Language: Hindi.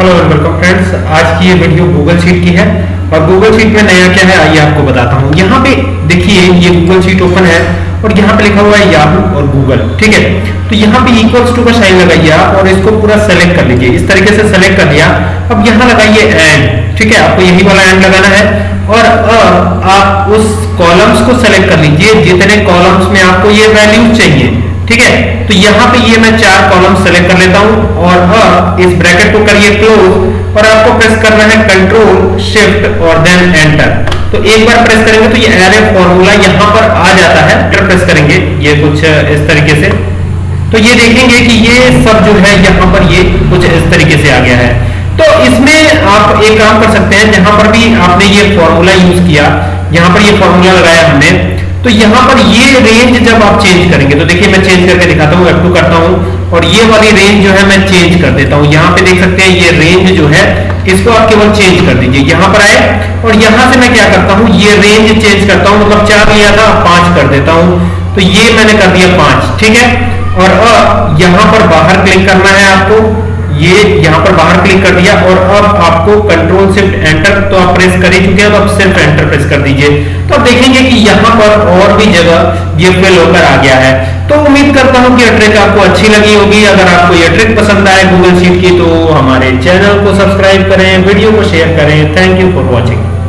हेलो वेलकम फ्रेंड्स आज की ये वीडियो गूगल शीट की है और गूगल शीट में नया क्या है, आइए आपको बताता हूँ। यहाँ पे देखिए, ये गूगल शीट ओपन है और यहाँ पे लिखा हुआ है याहू और गूगल ठीक है? तो यहाँ पे इक्वल्स टू का साइन लगाइए और इसको पूरा सेलेक्ट कर लीजिए। इस तरीके से सेलेक्ट कर लिया। अब यहाँ लगाइए एंड ठीक है? आपको यही वाला एंड लगाना है और आप उस कॉलम्स को सेलेक्ट कर लीजिए। जितने कॉलम्स में आपको ये वैल्यूज़ चाहिए ठीक है? तो यहाँ पे ये मैं चार कॉलम सेलेक्ट कर लेता हूँ और अब इस ब्रैकेट को करिए क्लोज और आपको प्रेस करना है कंट्रोल शिफ्ट और देन एंटर तो एक बार प्रेस करेंगे तो ये एरे फॉर्मूला यहाँ पर आ जाता है। एंटर प्रेस करेंगे ये कुछ इस तरीके से। तो ये देखेंगे कि ये सब जो है यहाँ पर ये कुछ इस तरीके से आ गया है। तो इसमें आप एक काम कर सकते हैं, जहाँ पर भी आपने ये फॉर्मूला यूज़ किया, यहाँ पर ये फॉर्मूला लगाया हमने। तो यहाँ पर ये रेंज जब आप चेंज करेंगे तो देखिए मैं चेंज करके दिखाता हूँ F2 करता हूँ, और ये वाली रेंज जो है मैं चेंज कर देता हूँ। यहाँ पे देख सकते हैं, ये रेंज जो है, इसको आप केवल चेंज कर दीजिए। यहाँ पर आए, और यहाँ से मैं क्या करता हूँ, ये रेंज चेंज करता हूँ मतलब चार लिया था पाँच कर देता हूँ। तो ये मैंने कर दिया पाँच, ठीक है? और यहाँ पर बाहर क्लिक करना है आपको। यहाँ पर बाहर क्लिक कर दिया और अब आपको कंट्रोल शिफ्ट एंटर तो आप प्रेस कर ही चुके हैं, अब सिर्फ़ एंटर प्रेस कर दीजिए। तो आप देखेंगे कि यहाँ पर और भी जगह ये फिल होकर आ गया है। तो उम्मीद करता हूँ कि यह ट्रिक आपको अच्छी लगी होगी। अगर आपको यह ट्रिक पसंद आए गूगल शीट की तो हमारे चैनल को सब्सक्राइब करें वीडियो को शेयर करें। Thank you for watching